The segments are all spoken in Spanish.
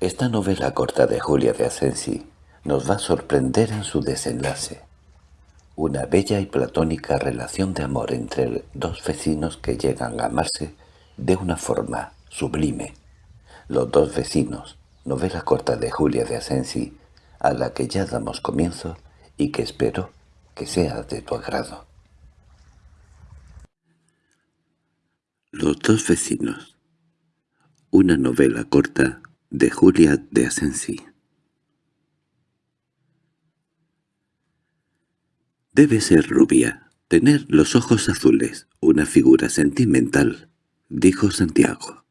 Esta novela corta de Julia de Asensi nos va a sorprender en su desenlace. Una bella y platónica relación de amor entre dos vecinos que llegan a amarse de una forma sublime. Los dos vecinos, novela corta de Julia de Asensi, a la que ya damos comienzo y que espero que sea de tu agrado. Los dos vecinos Una novela corta de Julia de Asensi Debe ser rubia, tener los ojos azules, una figura sentimental, dijo Santiago.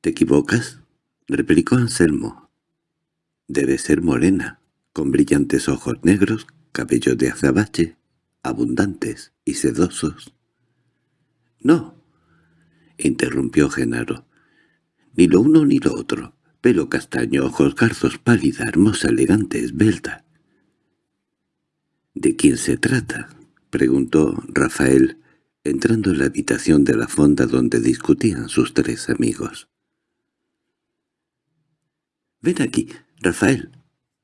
—¿Te equivocas? —replicó Anselmo. —Debe ser morena, con brillantes ojos negros, cabello de azabache, abundantes y sedosos. —No —interrumpió Genaro—, ni lo uno ni lo otro. Pelo castaño, ojos garzos, pálida, hermosa, elegante, esbelta. —¿De quién se trata? —preguntó Rafael, entrando en la habitación de la fonda donde discutían sus tres amigos. —Ven aquí, Rafael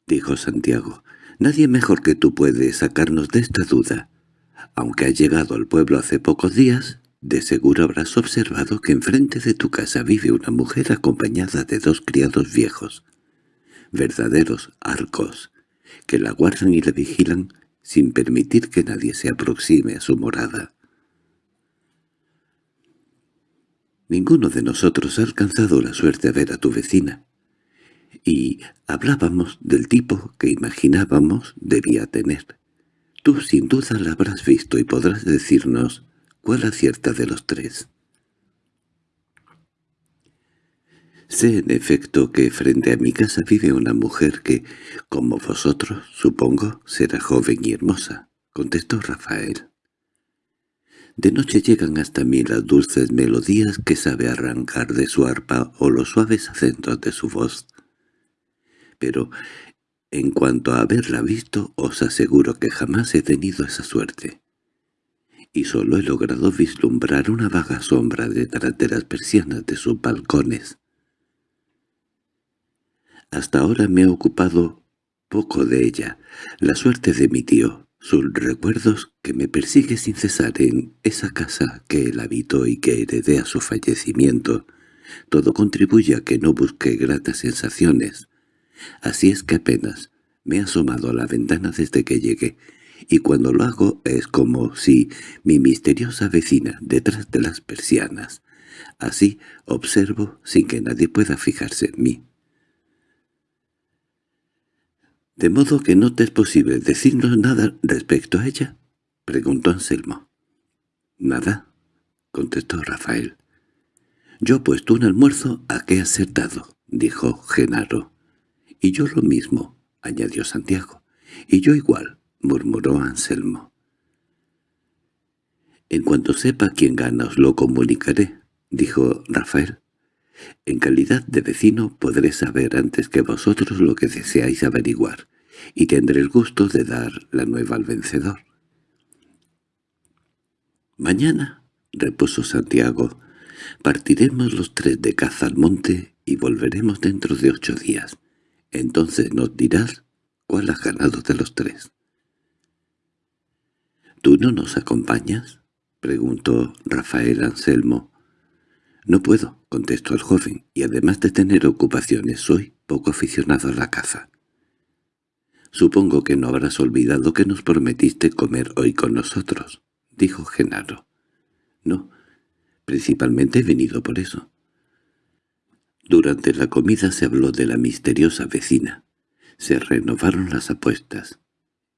—dijo Santiago—. Nadie mejor que tú puede sacarnos de esta duda. Aunque has llegado al pueblo hace pocos días, de seguro habrás observado que enfrente de tu casa vive una mujer acompañada de dos criados viejos, verdaderos arcos, que la guardan y la vigilan sin permitir que nadie se aproxime a su morada. Ninguno de nosotros ha alcanzado la suerte de ver a tu vecina, y hablábamos del tipo que imaginábamos debía tener. Tú sin duda la habrás visto y podrás decirnos cuál acierta de los tres. Sé en efecto que frente a mi casa vive una mujer que, como vosotros, supongo, será joven y hermosa, contestó Rafael. De noche llegan hasta mí las dulces melodías que sabe arrancar de su arpa o los suaves acentos de su voz pero en cuanto a haberla visto os aseguro que jamás he tenido esa suerte. Y solo he logrado vislumbrar una vaga sombra detrás de las persianas de sus balcones. Hasta ahora me he ocupado poco de ella, la suerte de mi tío, sus recuerdos que me persigue sin cesar en esa casa que él habitó y que heredé a su fallecimiento, todo contribuye a que no busque gratas sensaciones, Así es que apenas me he asomado a la ventana desde que llegué, y cuando lo hago es como si mi misteriosa vecina detrás de las persianas. Así observo sin que nadie pueda fijarse en mí. —¿De modo que no te es posible decirnos nada respecto a ella? —preguntó Anselmo. —Nada —contestó Rafael. —Yo he puesto un almuerzo a qué acertado —dijo Genaro. —Y yo lo mismo —añadió Santiago—. —Y yo igual —murmuró Anselmo. —En cuanto sepa quién gana os lo comunicaré —dijo Rafael. En calidad de vecino podré saber antes que vosotros lo que deseáis averiguar, y tendré el gusto de dar la nueva al vencedor. —Mañana —repuso Santiago— partiremos los tres de caza al monte y volveremos dentro de ocho días. Entonces nos dirás cuál ha ganado de los tres. —¿Tú no nos acompañas? —preguntó Rafael Anselmo. —No puedo —contestó el joven—, y además de tener ocupaciones soy poco aficionado a la caza. —Supongo que no habrás olvidado que nos prometiste comer hoy con nosotros —dijo Genaro. —No, principalmente he venido por eso. Durante la comida se habló de la misteriosa vecina. Se renovaron las apuestas.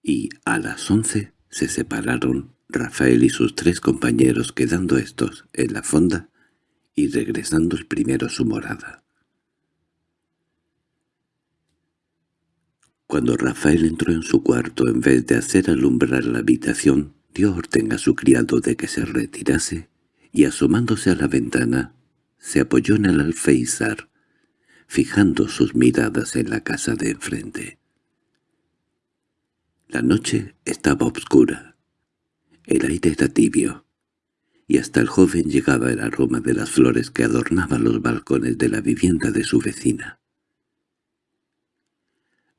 Y a las once se separaron Rafael y sus tres compañeros quedando estos en la fonda y regresando el primero a su morada. Cuando Rafael entró en su cuarto, en vez de hacer alumbrar la habitación, dio orden a su criado de que se retirase y asomándose a la ventana se apoyó en el alféizar, fijando sus miradas en la casa de enfrente. La noche estaba oscura, el aire era tibio, y hasta el joven llegaba el aroma de las flores que adornaban los balcones de la vivienda de su vecina.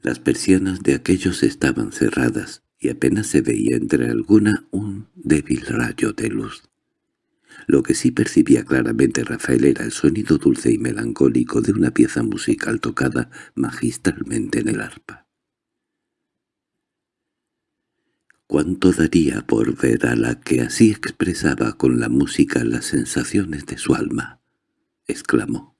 Las persianas de aquellos estaban cerradas y apenas se veía entre alguna un débil rayo de luz. Lo que sí percibía claramente Rafael era el sonido dulce y melancólico de una pieza musical tocada magistralmente en el arpa. ¿Cuánto daría por ver a la que así expresaba con la música las sensaciones de su alma? exclamó.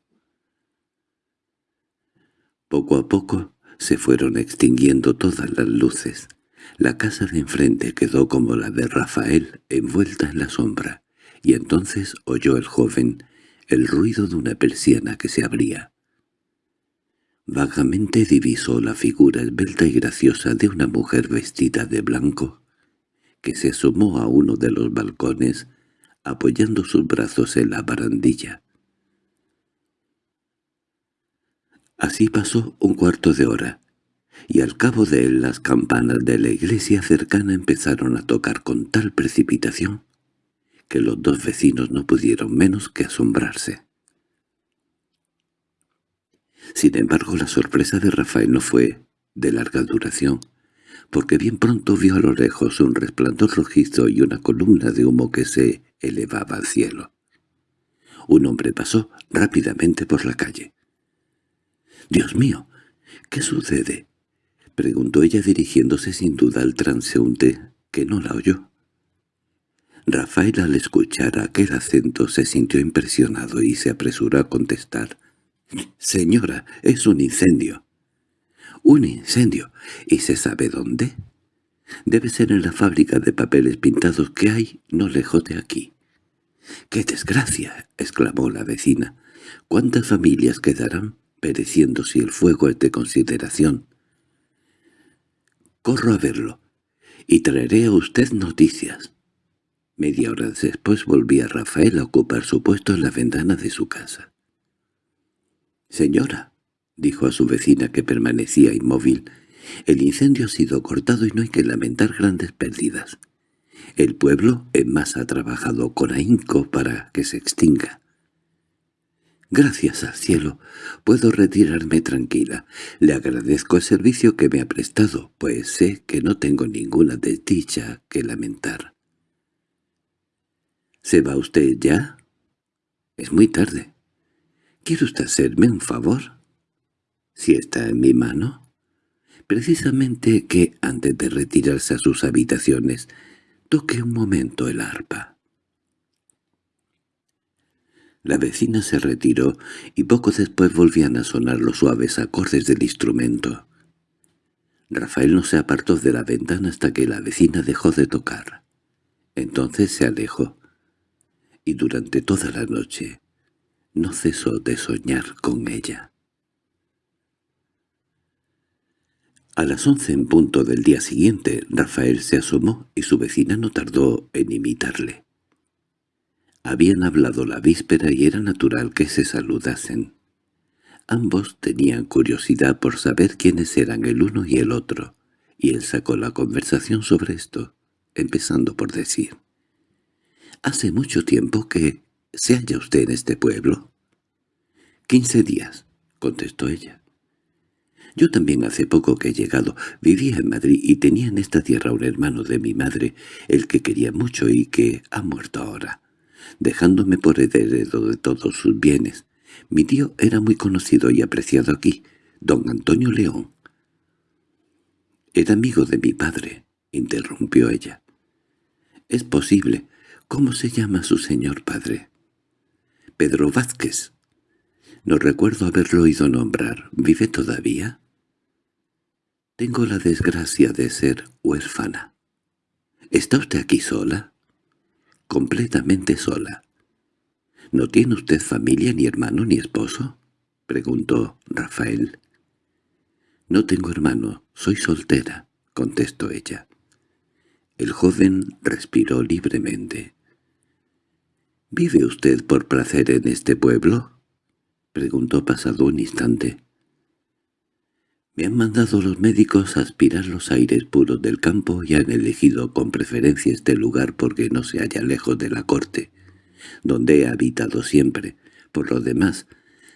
Poco a poco se fueron extinguiendo todas las luces. La casa de enfrente quedó como la de Rafael, envuelta en la sombra, y entonces oyó el joven el ruido de una persiana que se abría. Vagamente divisó la figura esbelta y graciosa de una mujer vestida de blanco, que se asomó a uno de los balcones, apoyando sus brazos en la barandilla. Así pasó un cuarto de hora, y al cabo de él las campanas de la iglesia cercana empezaron a tocar con tal precipitación que los dos vecinos no pudieron menos que asombrarse. Sin embargo, la sorpresa de Rafael no fue de larga duración, porque bien pronto vio a lo lejos un resplandor rojizo y una columna de humo que se elevaba al cielo. Un hombre pasó rápidamente por la calle. —¡Dios mío! ¿Qué sucede? —preguntó ella dirigiéndose sin duda al transeúnte, que no la oyó. Rafael al escuchar aquel acento se sintió impresionado y se apresuró a contestar. «Señora, es un incendio». «¿Un incendio? ¿Y se sabe dónde?» «Debe ser en la fábrica de papeles pintados que hay no lejos de aquí». «¡Qué desgracia!» exclamó la vecina. «¿Cuántas familias quedarán pereciendo si el fuego es de consideración?» «Corro a verlo, y traeré a usted noticias». Media hora después volvía Rafael a ocupar su puesto en la ventana de su casa. «Señora», dijo a su vecina que permanecía inmóvil, «el incendio ha sido cortado y no hay que lamentar grandes pérdidas. El pueblo en más ha trabajado con ahínco para que se extinga. Gracias al cielo, puedo retirarme tranquila. Le agradezco el servicio que me ha prestado, pues sé que no tengo ninguna desdicha que lamentar. —¿Se va usted ya? —Es muy tarde. —¿Quiere usted hacerme un favor? —Si está en mi mano. Precisamente que, antes de retirarse a sus habitaciones, toque un momento el arpa. La vecina se retiró y poco después volvían a sonar los suaves acordes del instrumento. Rafael no se apartó de la ventana hasta que la vecina dejó de tocar. Entonces se alejó y durante toda la noche no cesó de soñar con ella. A las once en punto del día siguiente, Rafael se asomó y su vecina no tardó en imitarle. Habían hablado la víspera y era natural que se saludasen. Ambos tenían curiosidad por saber quiénes eran el uno y el otro, y él sacó la conversación sobre esto, empezando por decir —¿Hace mucho tiempo que se halla usted en este pueblo? —Quince días —contestó ella. Yo también hace poco que he llegado. Vivía en Madrid y tenía en esta tierra un hermano de mi madre, el que quería mucho y que ha muerto ahora, dejándome por heredero de todos sus bienes. Mi tío era muy conocido y apreciado aquí, don Antonio León. —Era amigo de mi padre —interrumpió ella. —Es posible, ¿Cómo se llama su señor padre? Pedro Vázquez. No recuerdo haberlo oído nombrar. ¿Vive todavía? Tengo la desgracia de ser huérfana. ¿Está usted aquí sola? Completamente sola. ¿No tiene usted familia, ni hermano, ni esposo? preguntó Rafael. No tengo hermano, soy soltera, contestó ella. El joven respiró libremente. —¿Vive usted por placer en este pueblo? —preguntó pasado un instante. Me han mandado los médicos a aspirar los aires puros del campo y han elegido con preferencia este lugar porque no se halla lejos de la corte. donde he habitado siempre. Por lo demás,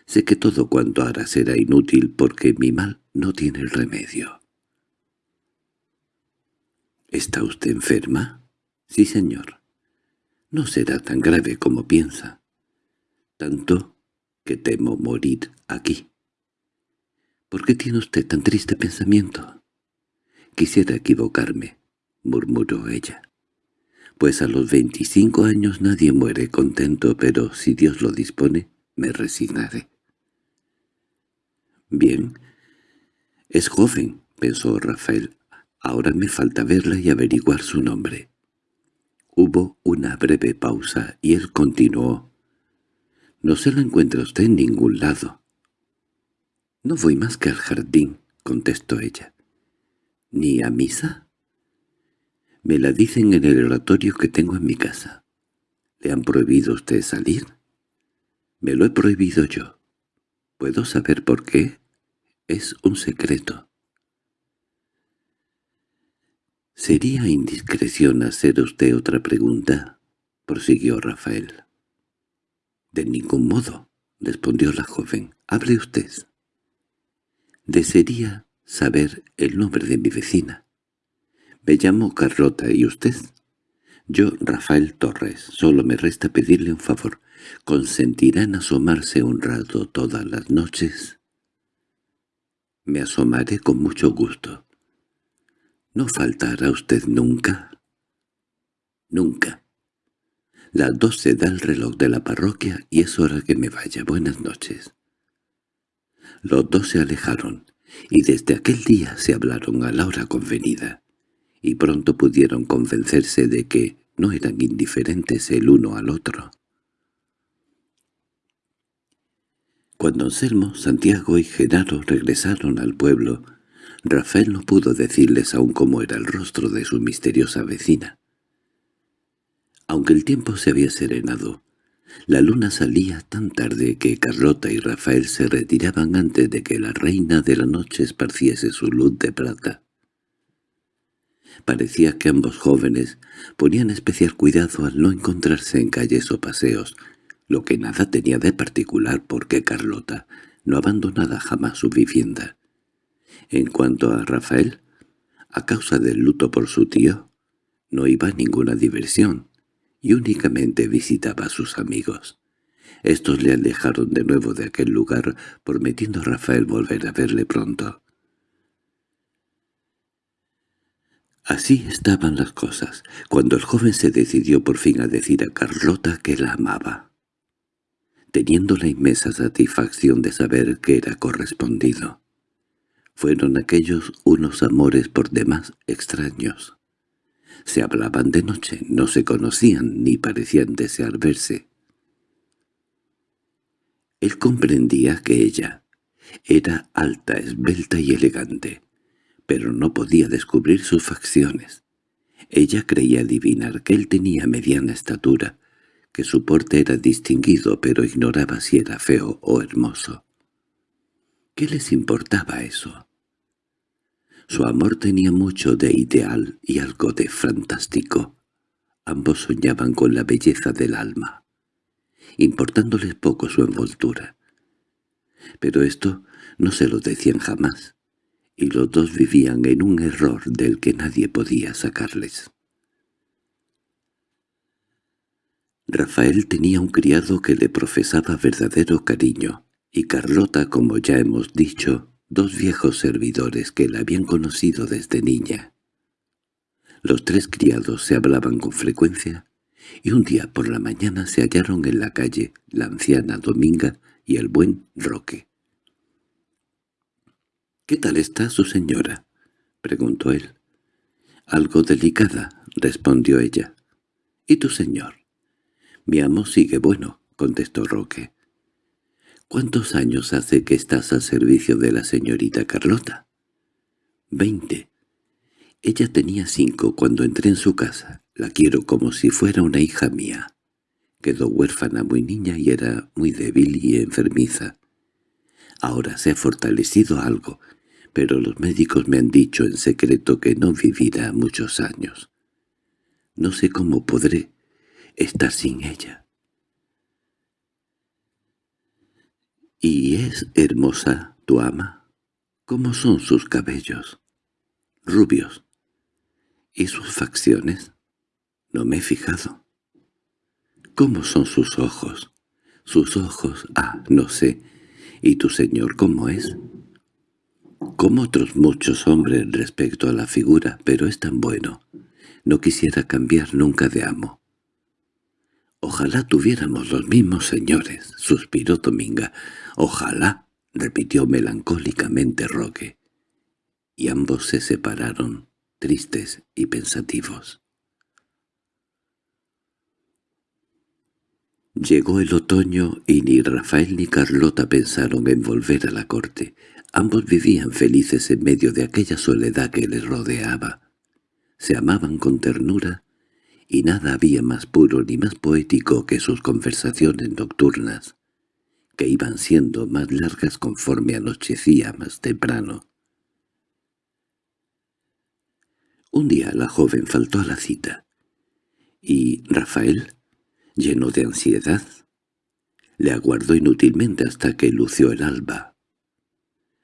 sé que todo cuanto hará será inútil porque mi mal no tiene remedio. ¿Está usted enferma? Sí, señor. No será tan grave como piensa. Tanto que temo morir aquí. ¿Por qué tiene usted tan triste pensamiento? Quisiera equivocarme, murmuró ella. Pues a los veinticinco años nadie muere contento, pero si Dios lo dispone, me resignaré. Bien. Es joven, pensó Rafael. Ahora me falta verla y averiguar su nombre. Hubo una breve pausa y él continuó. «No se la encuentra usted en ningún lado». «No voy más que al jardín», contestó ella. «¿Ni a misa?» «Me la dicen en el oratorio que tengo en mi casa». «¿Le han prohibido usted salir?» «Me lo he prohibido yo». «¿Puedo saber por qué?» «Es un secreto». —¿Sería indiscreción hacer usted otra pregunta? —prosiguió Rafael. —De ningún modo —respondió la joven—. Hable usted. Desearía saber el nombre de mi vecina. Me llamo Carlota, ¿y usted? Yo, Rafael Torres. Solo me resta pedirle un favor. ¿Consentirá en asomarse un rato todas las noches? Me asomaré con mucho gusto. ¿No faltará usted nunca? Nunca. Las doce da el reloj de la parroquia y es hora que me vaya. Buenas noches. Los dos se alejaron, y desde aquel día se hablaron a la hora convenida, y pronto pudieron convencerse de que no eran indiferentes el uno al otro. Cuando Anselmo, Santiago y Genaro regresaron al pueblo, Rafael no pudo decirles aún cómo era el rostro de su misteriosa vecina. Aunque el tiempo se había serenado, la luna salía tan tarde que Carlota y Rafael se retiraban antes de que la reina de la noche esparciese su luz de plata. Parecía que ambos jóvenes ponían especial cuidado al no encontrarse en calles o paseos, lo que nada tenía de particular porque Carlota no abandonaba jamás su vivienda. En cuanto a Rafael, a causa del luto por su tío, no iba a ninguna diversión y únicamente visitaba a sus amigos. Estos le alejaron de nuevo de aquel lugar, prometiendo a Rafael volver a verle pronto. Así estaban las cosas, cuando el joven se decidió por fin a decir a Carlota que la amaba, teniendo la inmensa satisfacción de saber que era correspondido. Fueron aquellos unos amores por demás extraños. Se hablaban de noche, no se conocían ni parecían desear verse. Él comprendía que ella era alta, esbelta y elegante, pero no podía descubrir sus facciones. Ella creía adivinar que él tenía mediana estatura, que su porte era distinguido, pero ignoraba si era feo o hermoso. ¿Qué les importaba eso? Su amor tenía mucho de ideal y algo de fantástico. Ambos soñaban con la belleza del alma, importándoles poco su envoltura. Pero esto no se lo decían jamás, y los dos vivían en un error del que nadie podía sacarles. Rafael tenía un criado que le profesaba verdadero cariño, y Carlota, como ya hemos dicho, dos viejos servidores que la habían conocido desde niña. Los tres criados se hablaban con frecuencia, y un día por la mañana se hallaron en la calle la anciana Dominga y el buen Roque. —¿Qué tal está su señora? —preguntó él. —Algo delicada —respondió ella. —¿Y tu señor? —Mi amo sigue bueno —contestó Roque. —¿Cuántos años hace que estás al servicio de la señorita Carlota? —Veinte. Ella tenía cinco cuando entré en su casa. La quiero como si fuera una hija mía. Quedó huérfana muy niña y era muy débil y enfermiza. Ahora se ha fortalecido algo, pero los médicos me han dicho en secreto que no vivirá muchos años. No sé cómo podré estar sin ella. —¿Y es hermosa tu ama? ¿Cómo son sus cabellos? —Rubios. —¿Y sus facciones? —No me he fijado. —¿Cómo son sus ojos? —Sus ojos, ah, no sé. ¿Y tu señor cómo es? Como otros muchos hombres respecto a la figura, pero es tan bueno. No quisiera cambiar nunca de amo. «Ojalá tuviéramos los mismos señores», suspiró Dominga. «Ojalá», repitió melancólicamente Roque. Y ambos se separaron, tristes y pensativos. Llegó el otoño y ni Rafael ni Carlota pensaron en volver a la corte. Ambos vivían felices en medio de aquella soledad que les rodeaba. Se amaban con ternura y nada había más puro ni más poético que sus conversaciones nocturnas, que iban siendo más largas conforme anochecía más temprano. Un día la joven faltó a la cita, y Rafael, lleno de ansiedad, le aguardó inútilmente hasta que lució el alba.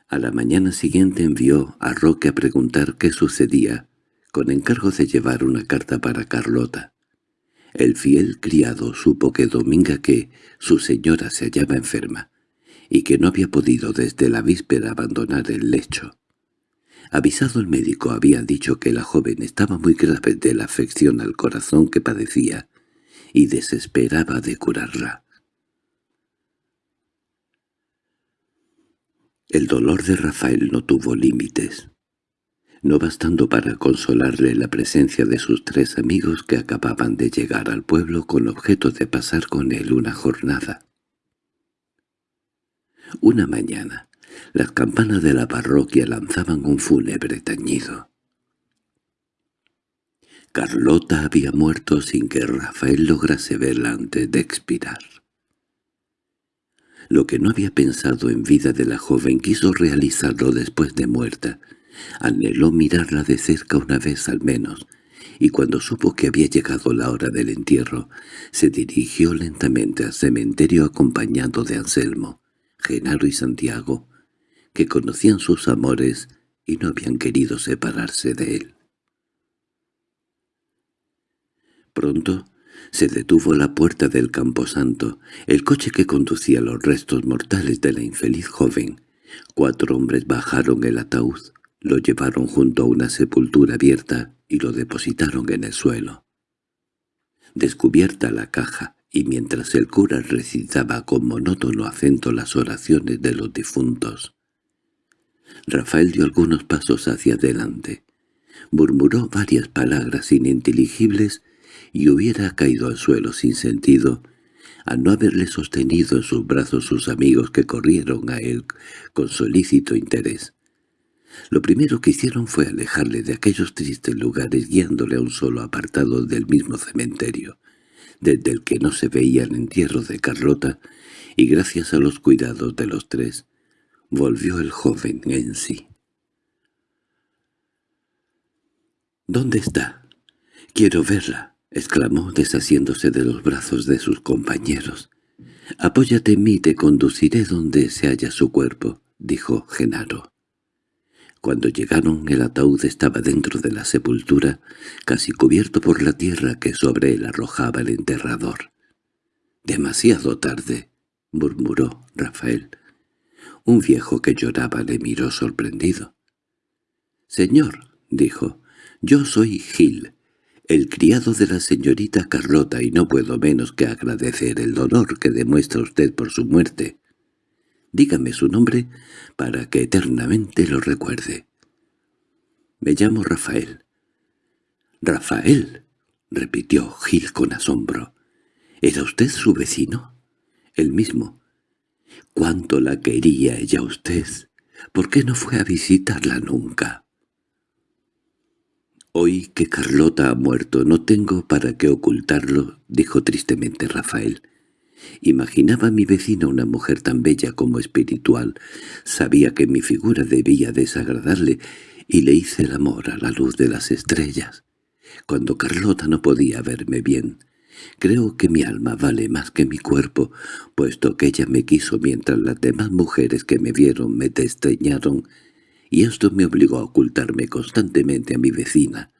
A la mañana siguiente envió a Roque a preguntar qué sucedía, con encargo de llevar una carta para Carlota. El fiel criado supo que Dominga que su señora se hallaba enferma, y que no había podido desde la víspera abandonar el lecho. Avisado el médico había dicho que la joven estaba muy grave de la afección al corazón que padecía, y desesperaba de curarla. El dolor de Rafael no tuvo límites, no bastando para consolarle la presencia de sus tres amigos que acababan de llegar al pueblo con objeto de pasar con él una jornada. Una mañana, las campanas de la parroquia lanzaban un fúnebre tañido. Carlota había muerto sin que Rafael lograse verla antes de expirar. Lo que no había pensado en vida de la joven quiso realizarlo después de muerta. Anheló mirarla de cerca una vez al menos, y cuando supo que había llegado la hora del entierro, se dirigió lentamente al cementerio acompañado de Anselmo, Genaro y Santiago, que conocían sus amores y no habían querido separarse de él. Pronto se detuvo la puerta del camposanto, el coche que conducía los restos mortales de la infeliz joven. Cuatro hombres bajaron el ataúd, lo llevaron junto a una sepultura abierta y lo depositaron en el suelo. Descubierta la caja, y mientras el cura recitaba con monótono acento las oraciones de los difuntos, Rafael dio algunos pasos hacia adelante. Murmuró varias palabras ininteligibles y hubiera caído al suelo sin sentido al no haberle sostenido en sus brazos sus amigos que corrieron a él con solícito interés. Lo primero que hicieron fue alejarle de aquellos tristes lugares guiándole a un solo apartado del mismo cementerio, desde el que no se veía el entierro de Carlota, y gracias a los cuidados de los tres, volvió el joven en sí. —¿Dónde está? Quiero verla —exclamó deshaciéndose de los brazos de sus compañeros. —Apóyate en mí, te conduciré donde se halla su cuerpo —dijo Genaro. Cuando llegaron el ataúd estaba dentro de la sepultura, casi cubierto por la tierra que sobre él arrojaba el enterrador. —Demasiado tarde —murmuró Rafael. Un viejo que lloraba le miró sorprendido. —Señor —dijo—, yo soy Gil el criado de la señorita Carlota y no puedo menos que agradecer el dolor que demuestra usted por su muerte. Dígame su nombre para que eternamente lo recuerde. Me llamo Rafael. —¡Rafael! —repitió Gil con asombro. —¿Era usted su vecino? —El mismo. —¿Cuánto la quería ella usted? ¿Por qué no fue a visitarla nunca? «Hoy que Carlota ha muerto no tengo para qué ocultarlo», dijo tristemente Rafael. Imaginaba a mi vecina una mujer tan bella como espiritual. Sabía que mi figura debía desagradarle y le hice el amor a la luz de las estrellas. Cuando Carlota no podía verme bien, Creo que mi alma vale más que mi cuerpo, puesto que ella me quiso mientras las demás mujeres que me vieron me desdeñaron, y esto me obligó a ocultarme constantemente a mi vecina.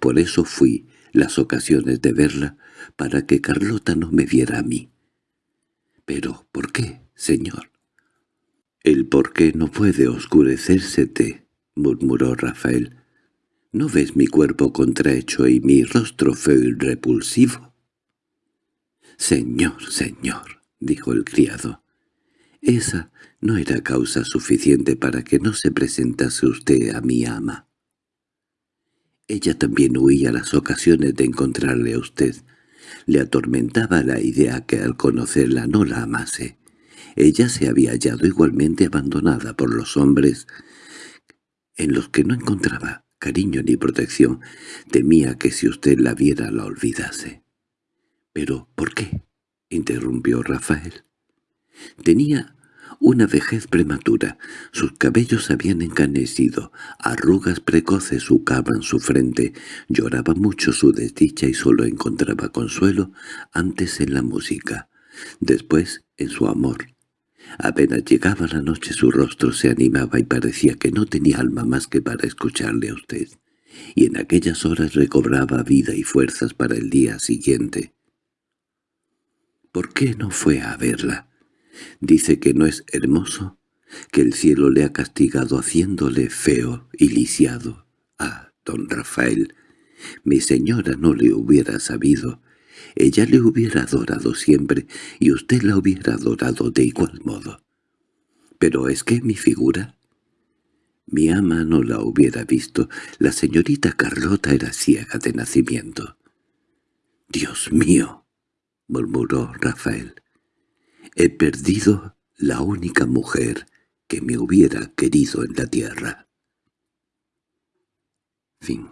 Por eso fui las ocasiones de verla, para que Carlota no me viera a mí. —¿Pero por qué, señor? —El por qué no puede oscurecérsete —murmuró Rafael. —¿No ves mi cuerpo contrahecho y mi rostro feo y repulsivo? —Señor, señor —dijo el criado—, esa no era causa suficiente para que no se presentase usted a mi ama. Ella también huía las ocasiones de encontrarle a usted. Le atormentaba la idea que al conocerla no la amase. Ella se había hallado igualmente abandonada por los hombres en los que no encontraba cariño ni protección. Temía que si usted la viera la olvidase. —¿Pero por qué? —interrumpió Rafael. Tenía una vejez prematura. Sus cabellos habían encanecido, arrugas precoces sucaban su frente, lloraba mucho su desdicha y solo encontraba consuelo antes en la música, después en su amor. Apenas llegaba la noche su rostro se animaba y parecía que no tenía alma más que para escucharle a usted, y en aquellas horas recobraba vida y fuerzas para el día siguiente. ¿Por qué no fue a verla? Dice que no es hermoso, que el cielo le ha castigado haciéndole feo y lisiado. Ah, don Rafael, mi señora no le hubiera sabido. Ella le hubiera adorado siempre y usted la hubiera adorado de igual modo. Pero es que mi figura... Mi ama no la hubiera visto. La señorita Carlota era ciega de nacimiento. —¡Dios mío! —murmuró Rafael. He perdido la única mujer que me hubiera querido en la tierra. Fin